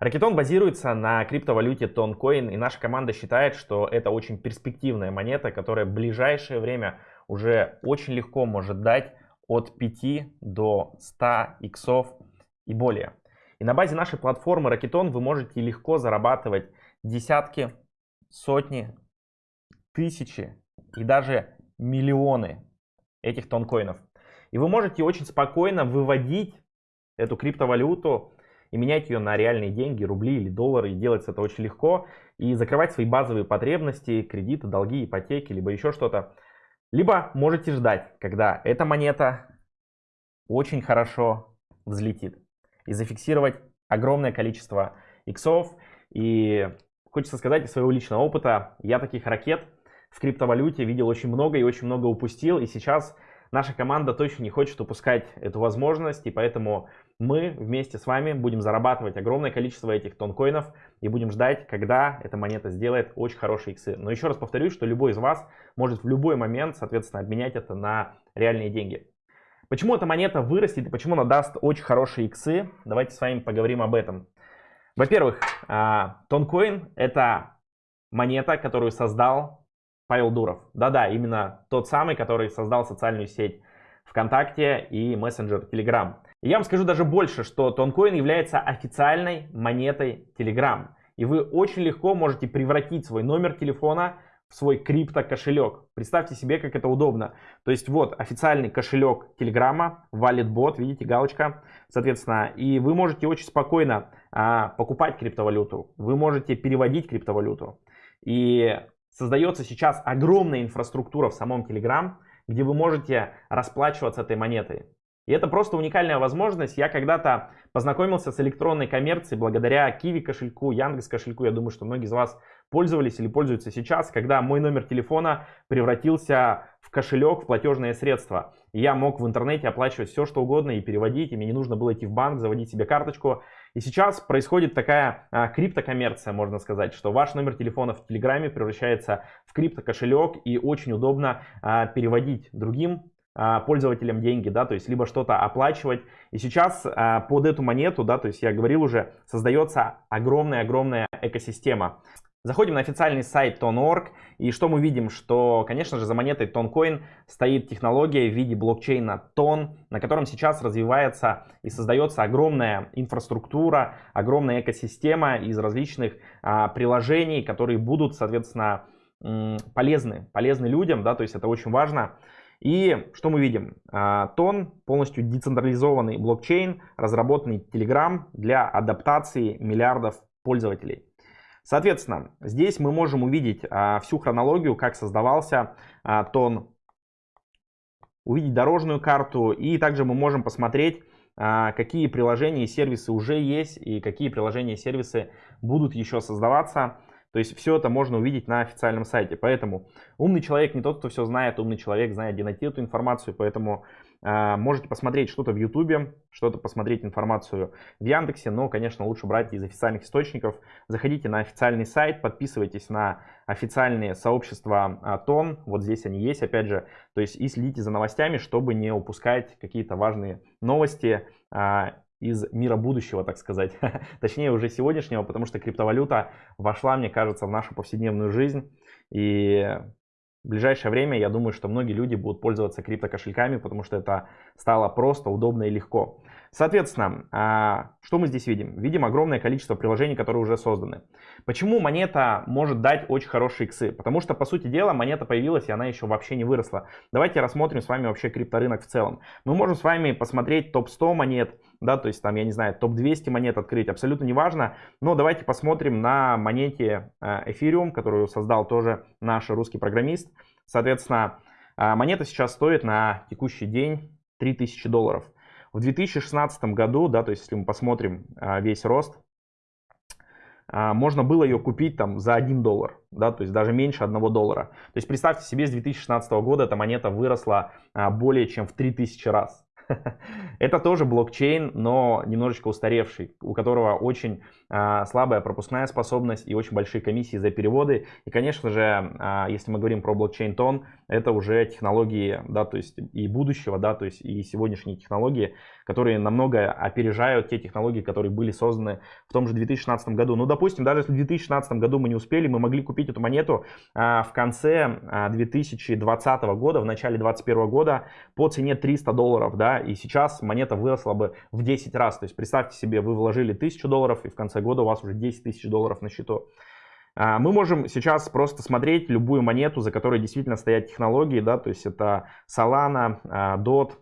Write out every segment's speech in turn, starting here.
Ракетон базируется на криптовалюте Toncoin, и наша команда считает, что это очень перспективная монета, которая в ближайшее время уже очень легко может дать от 5 до 100 иксов и более. И на базе нашей платформы Racketon вы можете легко зарабатывать десятки, сотни, тысячи и даже миллионы этих тонкоинов. И вы можете очень спокойно выводить эту криптовалюту и менять ее на реальные деньги, рубли или доллары. И делать это очень легко. И закрывать свои базовые потребности, кредиты, долги, ипотеки, либо еще что-то. Либо можете ждать, когда эта монета очень хорошо взлетит. И зафиксировать огромное количество иксов. И хочется сказать из своего личного опыта, я таких ракет в криптовалюте видел очень много и очень много упустил. И сейчас наша команда точно не хочет упускать эту возможность. И поэтому мы вместе с вами будем зарабатывать огромное количество этих тонкоинов и будем ждать, когда эта монета сделает очень хорошие иксы. Но еще раз повторюсь, что любой из вас может в любой момент, соответственно, обменять это на реальные деньги. Почему эта монета вырастет и почему она даст очень хорошие иксы? Давайте с вами поговорим об этом. Во-первых, тонкоин это монета, которую создал Павел Дуров. Да-да, именно тот самый, который создал социальную сеть ВКонтакте и мессенджер Telegram. Я вам скажу даже больше, что Тонкоин является официальной монетой Telegram. И вы очень легко можете превратить свой номер телефона в свой крипто кошелек. Представьте себе, как это удобно. То есть вот официальный кошелек Телеграма, WalletBot, видите, галочка, соответственно, и вы можете очень спокойно а, покупать криптовалюту, вы можете переводить криптовалюту. И создается сейчас огромная инфраструктура в самом Telegram, где вы можете расплачиваться этой монетой. И это просто уникальная возможность. Я когда-то познакомился с электронной коммерцией благодаря Kiwi кошельку, Яндекс кошельку. Я думаю, что многие из вас пользовались или пользуются сейчас, когда мой номер телефона превратился в кошелек, в платежное средство. И я мог в интернете оплачивать все, что угодно и переводить, и мне не нужно было идти в банк, заводить себе карточку. И сейчас происходит такая а, криптокоммерция, можно сказать, что ваш номер телефона в Телеграме превращается в криптокошелек и очень удобно а, переводить другим пользователям деньги, да, то есть либо что-то оплачивать. И сейчас а, под эту монету, да, то есть я говорил уже, создается огромная-огромная экосистема. Заходим на официальный сайт Ton.org, и что мы видим? Что, конечно же, за монетой Toncoin стоит технология в виде блокчейна Ton, на котором сейчас развивается и создается огромная инфраструктура, огромная экосистема из различных а, приложений, которые будут, соответственно, полезны, полезны людям, да, то есть это очень важно. И что мы видим? А, Тон полностью децентрализованный блокчейн, разработанный Telegram для адаптации миллиардов пользователей. Соответственно, здесь мы можем увидеть а, всю хронологию, как создавался а, тон, увидеть дорожную карту, и также мы можем посмотреть, какие приложения и сервисы уже есть, и какие приложения и сервисы будут еще создаваться. То есть все это можно увидеть на официальном сайте. Поэтому умный человек не тот, кто все знает, умный человек знает, где найти эту информацию. Поэтому э, можете посмотреть что-то в Ютубе, что-то посмотреть информацию в Яндексе. Но, конечно, лучше брать из официальных источников. Заходите на официальный сайт, подписывайтесь на официальные сообщества э, ТОН. Вот здесь они есть, опять же. То есть и следите за новостями, чтобы не упускать какие-то важные новости. Из мира будущего, так сказать, точнее уже сегодняшнего, потому что криптовалюта вошла, мне кажется, в нашу повседневную жизнь. И в ближайшее время я думаю, что многие люди будут пользоваться криптокошельками, потому что это стало просто, удобно и легко. Соответственно, а, что мы здесь видим? Видим огромное количество приложений, которые уже созданы. Почему монета может дать очень хорошие иксы? Потому что, по сути дела, монета появилась, и она еще вообще не выросла. Давайте рассмотрим с вами вообще крипторынок в целом. Мы можем с вами посмотреть топ-100 монет, да, то есть там, я не знаю, топ-200 монет открыть, абсолютно неважно. Но давайте посмотрим на монете а, Ethereum, которую создал тоже наш русский программист. Соответственно, а, монета сейчас стоит на текущий день 3000 долларов. В 2016 году, да, то есть если мы посмотрим а, весь рост, а, можно было ее купить там за 1 доллар, да, то есть даже меньше 1 доллара. То есть представьте себе, с 2016 года эта монета выросла а, более чем в 3000 раз. Это тоже блокчейн, но немножечко устаревший, у которого очень а, слабая пропускная способность и очень большие комиссии за переводы. И, конечно же, а, если мы говорим про блокчейн тон, это уже технологии, да, то есть и будущего, да, то есть и сегодняшние технологии, которые намного опережают те технологии, которые были созданы в том же 2016 году. Ну, допустим, даже если в 2016 году мы не успели, мы могли купить эту монету а, в конце а, 2020 года, в начале 2021 года по цене 300 долларов, да, и сейчас монета выросла бы в 10 раз. То есть представьте себе, вы вложили 1000 долларов, и в конце года у вас уже 10 тысяч долларов на счету. А, мы можем сейчас просто смотреть любую монету, за которой действительно стоят технологии, да, то есть это Solana, а, DOT,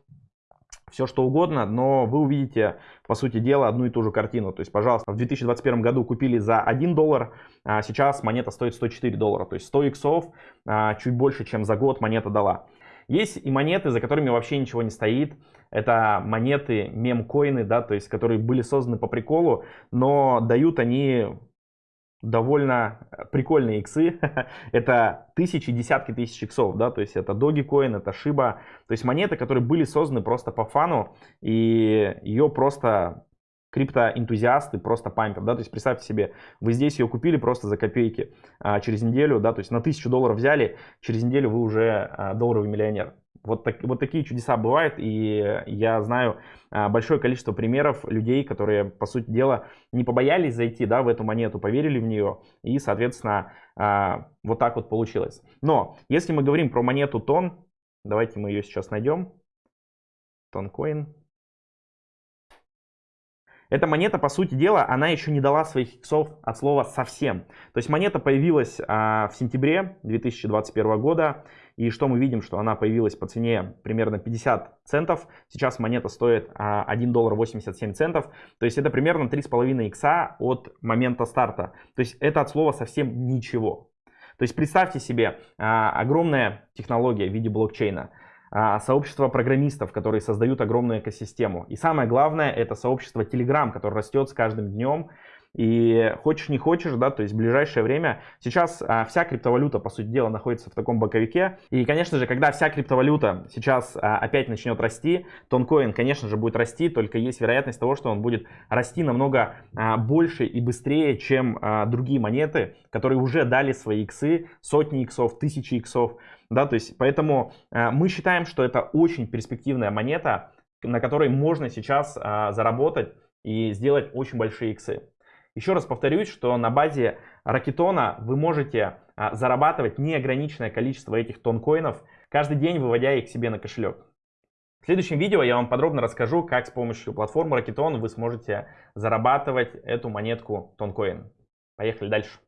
все что угодно, но вы увидите, по сути дела, одну и ту же картину. То есть, пожалуйста, в 2021 году купили за 1 доллар, а сейчас монета стоит 104 доллара. То есть 100 иксов, а, чуть больше, чем за год монета дала. Есть и монеты, за которыми вообще ничего не стоит. Это монеты, мемкоины, да, то есть, которые были созданы по приколу, но дают они довольно прикольные иксы. это тысячи, десятки тысяч иксов, да, то есть это Dogecoin, это Shiba. То есть монеты, которые были созданы просто по фану, и ее просто криптоэнтузиасты просто пампят, да, то есть представьте себе, вы здесь ее купили просто за копейки а, через неделю, да, то есть на тысячу долларов взяли, через неделю вы уже а, долларовый миллионер. Вот, так, вот такие чудеса бывают, и я знаю а, большое количество примеров людей, которые, по сути дела, не побоялись зайти да, в эту монету, поверили в нее, и, соответственно, а, вот так вот получилось. Но, если мы говорим про монету тон, давайте мы ее сейчас найдем. Тонкоин. Эта монета, по сути дела, она еще не дала своих иксов от слова совсем. То есть монета появилась а, в сентябре 2021 года. И что мы видим, что она появилась по цене примерно 50 центов. Сейчас монета стоит а, 1 доллар 87 центов. То есть это примерно 3,5 икса от момента старта. То есть это от слова совсем ничего. То есть представьте себе а, огромная технология в виде блокчейна. А, сообщество программистов, которые создают огромную экосистему. И самое главное, это сообщество Telegram, которое растет с каждым днем. И хочешь не хочешь, да, то есть в ближайшее время сейчас а, вся криптовалюта, по сути дела, находится в таком боковике. И, конечно же, когда вся криптовалюта сейчас а, опять начнет расти, тонкоин, конечно же, будет расти, только есть вероятность того, что он будет расти намного а, больше и быстрее, чем а, другие монеты, которые уже дали свои иксы, сотни иксов, тысячи иксов. Да, то есть, поэтому а, мы считаем, что это очень перспективная монета, на которой можно сейчас а, заработать и сделать очень большие иксы. Еще раз повторюсь, что на базе Ракетона вы можете а, зарабатывать неограниченное количество этих тонкоинов, каждый день выводя их себе на кошелек. В следующем видео я вам подробно расскажу, как с помощью платформы Ракетон вы сможете зарабатывать эту монетку тонкоин. Поехали дальше.